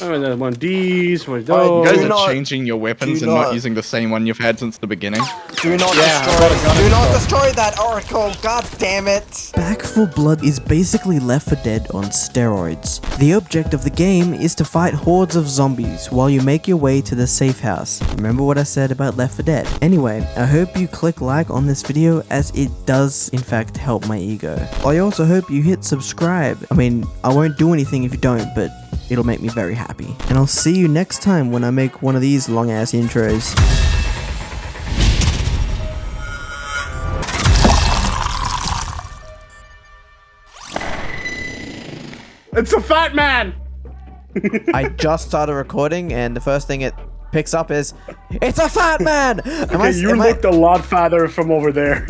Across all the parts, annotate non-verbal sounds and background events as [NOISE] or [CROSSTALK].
And then one of these, one of those. You guys are not- changing your weapons and not not- using the same one you've had since the beginning. Do not Yeah, destroy. I got a gun Do not stuff. destroy that oracle. God damn it. Back 4 Blood is basically Left 4 Dead on steroids. The object of the game is to fight hordes of zombies while you make your way to the safe house. Remember what I said about Left 4 Dead? Anyway, I hope you click like on this video as it does in fact help my ego. I also hope you hit subscribe. I mean, I won't do anything if you don't, but it'll make me very happy. And I'll see you next time when I make one of these long ass intros. It's a fat man. I just started recording, and the first thing it picks up is, "It's a fat man." [LAUGHS] Am I, Okay, you am looked a lot fatter from over there.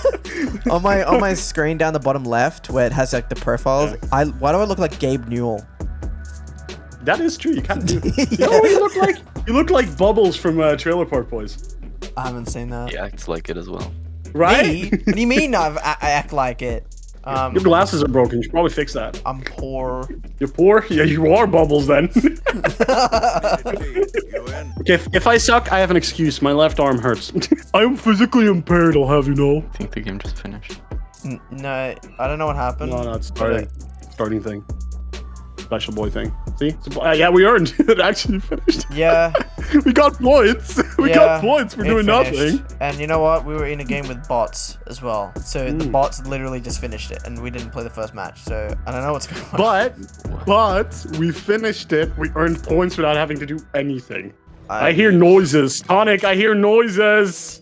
[LAUGHS] on my on my [LAUGHS] screen down the bottom left, where it has like the profiles. I why do I look like Gabe Newell? That is true. You kind of do. [LAUGHS] You know what you look like? You look like Bubbles from uh, Trailer Park Boys, I haven't seen that. He acts like it as well. right? Me? What do you mean I've, I, I act like it? Um, Your glasses are broken. You should probably fix that. I'm poor. You're poor? Yeah, you are Bubbles then. [LAUGHS] [LAUGHS] okay, if, if I suck, I have an excuse. My left arm hurts. I'm physically impaired, I'll have you know. I think the game just finished. N- no, I don't know what happened. No, no, it's starting. Starting thing. Special boy thing. See? It's uh, yeah, we earned. [LAUGHS] it actually finished. Yeah, [LAUGHS] we got points. [LAUGHS] We yeah. got points for it doing finished. nothing. And you know what? We were in a game with bots as well. So the Mm. bots literally just finished it, and we didn't play the first match. So I don't know what's going on. But, but, we finished it. We earned points without having to do anything. I hear noises. Tonic, I hear noises.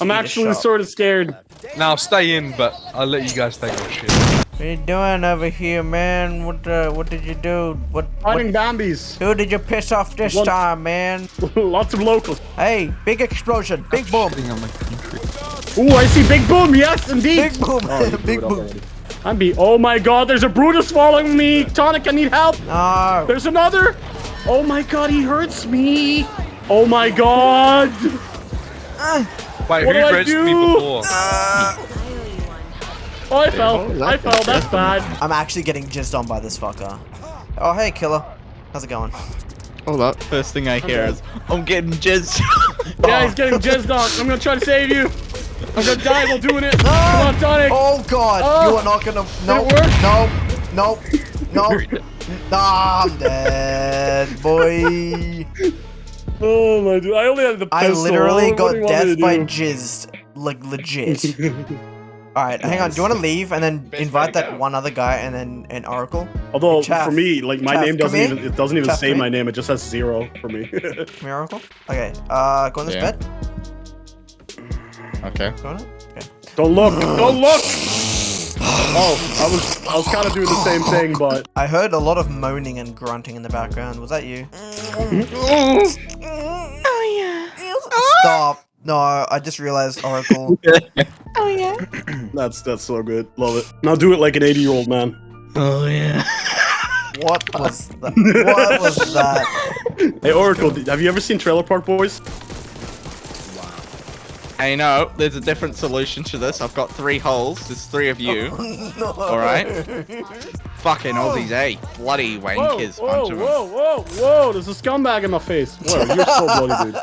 I'm actually sort of scared. Now stay in, but I'll let you guys take your shit. What are you doing over here, man? What uh, what did you do? What, what Finding Bambies. who did you piss off this One- time, man? [LAUGHS] Lots of locals. Hey, big explosion, big boom, Shitting on my country. Ooh, I see Big Boom. Yes, indeed. big boom, Oh, [LAUGHS] big blew it up boom. already. I'm be. Oh my God! There's a Brutus following me. Tonic, I need help. No. There's another. Oh my God! He hurts me. Oh my God! Wait, What who do I rezzed me do? before? Oh, I fell. Oh, I fell. That's bad. I'm actually getting jizzed on by this fucker. Oh, hey, killer. How's it going? Oh, Hold up. First thing I hear is, I'm getting jizzed. [LAUGHS] Yeah, he's getting jizzed on. I'm gonna try to save you. I'm gonna die while doing it. Come on, Tonic. Oh god, Oh. you are not gonna. No, Did no, no, no. Nah, I'm dead, boy. Oh my dude! I only had the pistol. I literally What got do you want me death by do? jizzed, like legit. [LAUGHS] All right, hang on. Do you want to leave and then invite that one other guy and then an oracle? Although Chaff. for me, like my Chaff, name doesn't even it doesn't even Chaff, say my name. It just has zero for me. [LAUGHS] Come here, oracle. Okay. Uh, go on this Yeah. bed. okay. Go on it. Okay. Don't look! [GASPS] Don't look! Oh, I was I was kind of doing the same thing, but I heard a lot of moaning and grunting in the background. Was that you? [LAUGHS] Oh yeah. Stop. No, I just realized Oracle. [LAUGHS] Oh yeah. [CLEARS THROAT] that's that's so good. Love it. Now do it like an 80 year old man. Oh yeah. what was that? What was that? [LAUGHS] Hey Oracle, have you ever seen Trailer Park Boys? I know. There's a different solution to this. I've got three holes. There's three of you. [LAUGHS] no. All right. Fucking Aussies, eh? Bloody Whoa, wankers, whoa, bunch of them. whoa, whoa, whoa! There's a scumbag in my face. Whoa, you're so bloody, dude.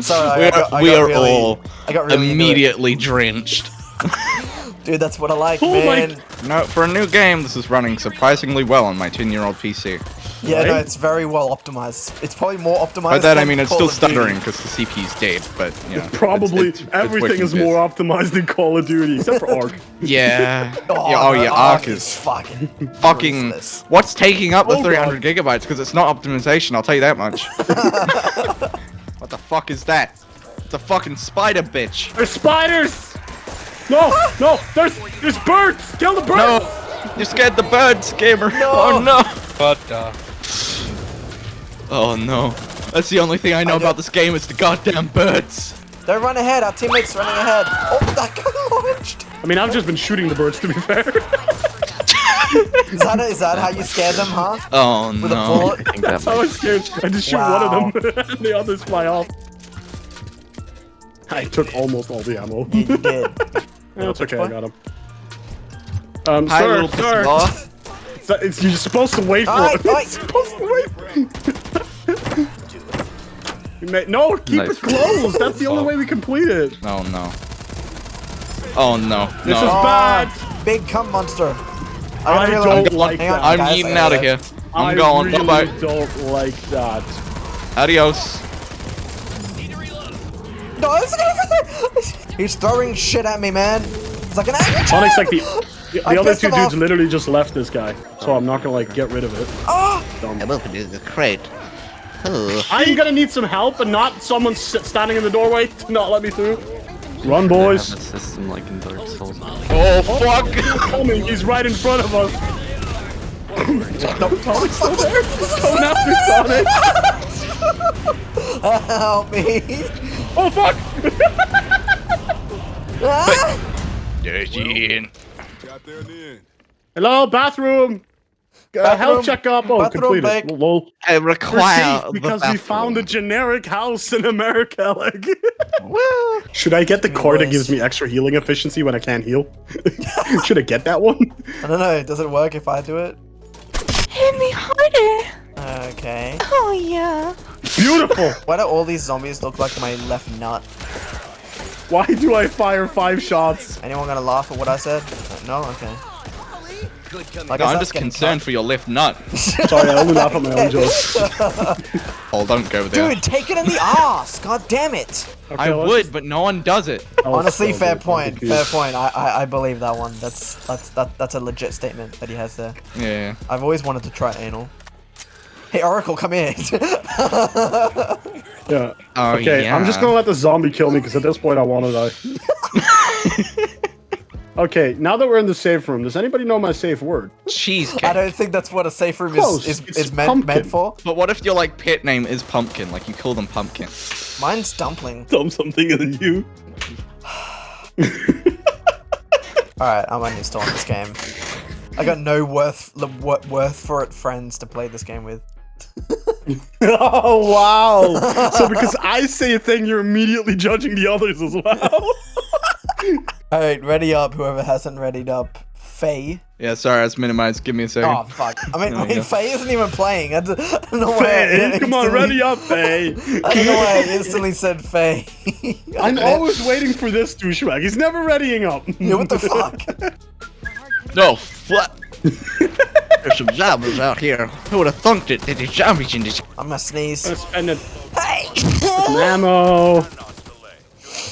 Sorry, We I got, are, I we got are really, all I got really immediately drenched. [LAUGHS] Dude, that's what I like, Oh man. No, for a new game, this is running surprisingly well on my 10-year-old PC. Yeah, no, it's very well optimized. It's probably more optimized. By that I than mean it's Call still stuttering because the CPU's dead, but you know. Probably it's- it's- it's everything working is good. more optimized than Call of Duty, except for Ark. [LAUGHS] Yeah. [LAUGHS] Oh, yeah. Oh, yeah. Ark Ark is fucking fucking. ruthless. What's taking up the Oh, 300 gigabytes? Because it's not optimization. I'll tell you that much. What the fuck is that? It's a fucking spider bitch. There's spiders! No, no, there's there's birds! Kill the birds! No, you scared the birds, gamer. [LAUGHS] Oh no. But uh, Oh no. That's the only thing I know I about this game is the goddamn birds. Don't run ahead. Our teammate's running ahead. Oh, that got launched. I mean, I've just been shooting the birds to be fair. [LAUGHS] Is that, is that how you scare them, huh? Oh With a no. bullet? I think that I might was scared. I just shoot Wow. one of them [LAUGHS] and the others fly off. I took almost all the ammo. Yeah, you did. [LAUGHS] Yeah, it's okay, I got him. Um, Hi, sir, little sir, pussy it's you're supposed to wait for Aye, it. [LAUGHS] aye. You're supposed to wait. You may- no, keep Nice. it closed. That's the only way we complete it. Oh no. Oh no. This is No. Oh, bad. Big cum monster. I really don't like- like hang on, that. I'm guys, eating out of here. I'm I going. really Bye bye. don't like that. Adios. No, it's gonna He's throwing shit at me, man. It's like an angry Sonic's like the the, I other two dudes off. literally just left this guy, so I'm not gonna like get rid of it. Oh, Dumb. opened the crate. I'm gonna need some help and not someone standing in the doorway to not let me through. Run, boys. system like in Dark Souls. Oh fuck! [LAUGHS] coming. He's right in front of us. no, Sonic's still there. He's coming after Sonic. help me. Oh fuck! Ah! Hello, bathroom. Uh, Bathroom. health checkup. Oh, Bathroom completed. break. Lol. I require safe because we found a generic house in America. [LAUGHS] Like, should I get the core that gives me extra healing efficiency when I can't heal? [LAUGHS] should I get that one? I don't know. Does it work if I do it? Hit me harder. Okay. Oh yeah. Beautiful. [LAUGHS] Why do all these zombies look like my left nut? Why do I fire five shots? Anyone gonna laugh at what I said? No. Okay. Like, No, I'm just getting concerned for your left nut. [LAUGHS] Sorry, I only laugh at my own jokes. [LAUGHS] Oh, don't go there. Dude, take it in the ass! God damn it! Okay, I let's- would, but no one does it. Honestly, still fair do it. point. Fair point. I, I I believe that one. That's that's that that's a legit statement that he has there. Yeah. I've always wanted to try anal. Hey Oracle, come here. Yeah. Oh, Okay, I'm just gonna let the zombie kill me because at this point I want to die. [LAUGHS] okay, now that we're in the safe room, does anybody know my safe word? Cheesecake. I don't think that's what a safe room Close. is is, is meant meant for. But what if your like pet name is Pumpkin? Like you call them Pumpkin. Mine's dumpling. Dumb something than you. All right, I'm uninstalling this game. I got no worth worth for it friends to play this game with. [LAUGHS] oh wow! so because I say a thing, you're immediately judging the others as well. [LAUGHS] All right, ready up. Whoever hasn't readied up, Faye. Yeah, sorry, I was minimized. Give me a second. Oh fuck! I mean, [LAUGHS] There we wait, go. Faye isn't even playing. I d- [LAUGHS] I don't know why. I Faye, come on, ready up, Faye. [LAUGHS] I don't know why I instantly said Faye. I'm always waiting for this douchebag. He's never readying up. Yeah, what the fuck? No, fuck. There's some zombies out here. Who would have thunked it? There's zombies in this. I'm gonna sneeze. Gonna spend it. Hey! Some ammo.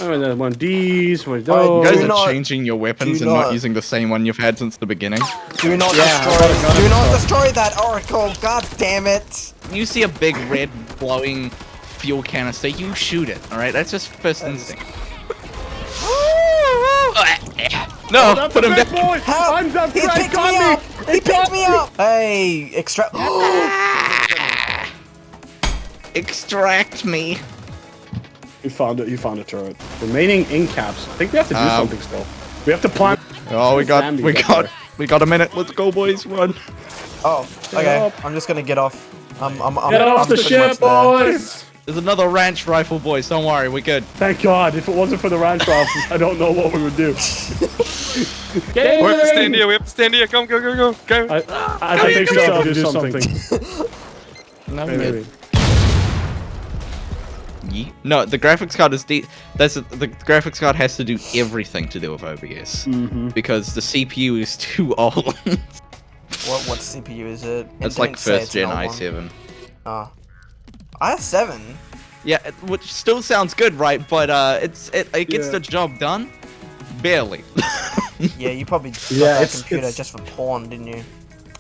Oh, then one of these, one of Alright, You guys are not- changing your weapons and not not- using the same one you've had since the beginning. Do not Yeah, destroy. gotta- gotta do not destroy. destroy that oracle. God damn it! You see a big red glowing fuel canister, you shoot it. All right, that's just first instinct. [LAUGHS] no, Oh, that's put a him big down. boy. Help! I'm done. He picked me me. up. He picked me up. Hey, extract. [GASPS] Extract me. You found it. You found a turret. Remaining in caps. I think we have to do Um, something still. We have to plant. Oh, we got, we got, there. we got a minute. Let's go, boys. Run. Oh, okay. I'm just gonna get off. I'm. I'm. I'm Get I'm off the pretty much ship, boys. There's another ranch rifle, boys. Don't worry, we're good. Thank God. If it wasn't for the ranch [LAUGHS] rifles, I don't know what we would do. Get We have to stand here. We have to stand here. Come, go, go, go, go. I, I think we still have to do something. No, [LAUGHS] Maybe, maybe. Ye- No, the graphics card is de- that's the graphics card has to do everything to do with OBS Mm-hmm. because the CPU is [LAUGHS] too old. What what CPU is it? It it's like first gen i7. Oh. i7. Yeah, it- which still sounds good, right? But uh, it's it, it gets Yeah. the job done, barely. [LAUGHS] Yeah, you probably got Yeah, that it's- computer it's- just for porn, didn't you?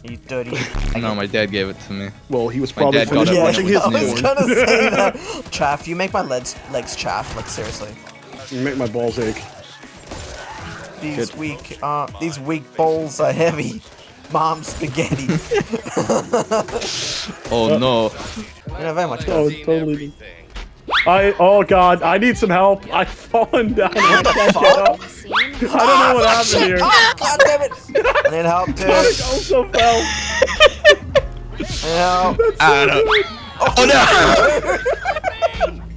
You dirty. [LAUGHS] no, my dad gave it to me. Well, he was My probably dad got finished it yeah, when watching it his I was was new. gonna say [LAUGHS] that. Chaff, you make my legs legs chaff. Like seriously. You make my balls ache. These weak, uh, these weak balls are heavy. [LAUGHS] Mom spaghetti. Oh no! you know very much. Oh, totally. I oh god, I need some help. I've fallen down. I can't get up. I don't know what happened here. Oh, God damn it! I need help, dude. Sonic also fell. I need help. Ah, no. Oh no!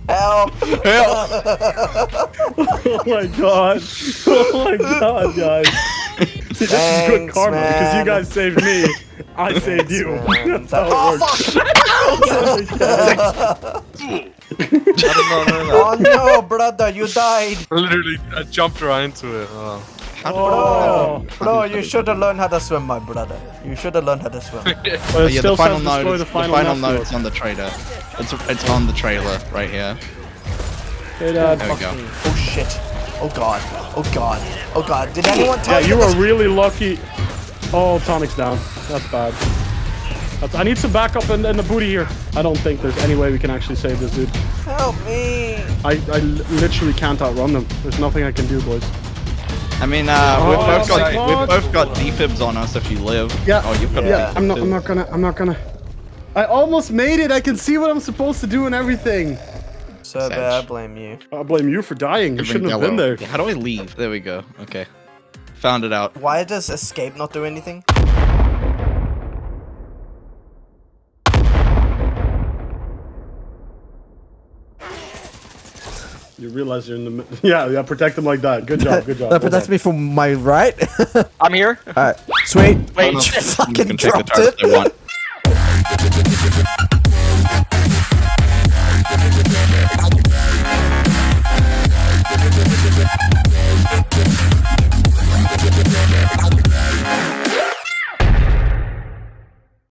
Help! Help! [LAUGHS] Oh my god. [LAUGHS] Oh my god, guys. this is good Thanks, karma because you guys saved me. I saved you. man. [LAUGHS] That's how Oh, it works. fuck! No, no, no. oh no, brother, you died. Literally, I jumped right into it. Oh. Oh, Bro, you should have learned how to swim, my brother. You should have learned how to swim. [LAUGHS] but it Oh, yeah, the final note. destroy is- the The final, final, nest note's on the trailer. It's it's on the trailer right here. Hey, Dad. Uh, there we go. Oh shit. Oh god. Oh god. Oh god. Did anyone tell Yeah, tell you this- were really lucky. Oh, Tonic's down. That's bad. That's, I need some backup in, in the booty here. I don't think there's any way we can actually save this dude. Help me. I, I literally can't outrun them. There's nothing I can do, boys. I mean, uh, we've Oh, both got my we've both got defibs on us if you live. Yeah. Oh, you've got Yeah. a I'm not. defib I'm not gonna. I'm not gonna. I almost made it. I can see what I'm supposed to do and everything. So bad, I blame you. I blame you for dying. You shouldn't have been yellow. there. How do I leave? There we go. Okay. Found it out. Why does escape not do anything? You realize you're in the. [LAUGHS] Yeah, yeah. Protect them like that. Good job. Good job. That protects me from my right. [LAUGHS] I'm here. Alright, sweet. Wait, [LAUGHS] You fucking can take the dropped it. if they want.